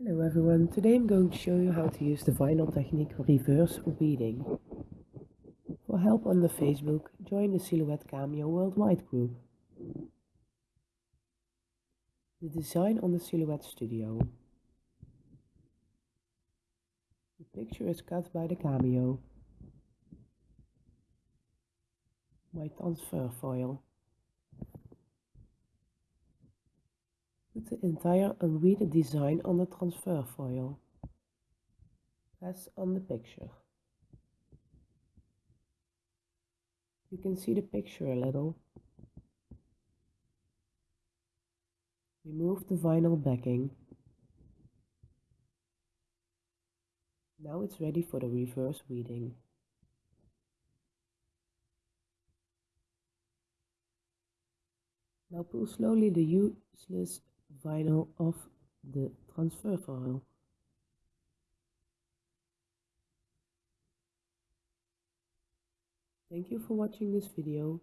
Hello everyone, today I'm going to show you how to use the vinyl technique reverse weeding. For help on the Facebook, join the Silhouette Cameo Worldwide group. The design on the Silhouette Studio. The picture is cut by the Cameo. My transfer foil. Put the entire unweeded design on the transfer foil. Press on the picture. You can see the picture a little. Remove the vinyl backing. Now it's ready for the reverse weeding. Now pull slowly the useless vinyl of the transfer foil. Thank you for watching this video.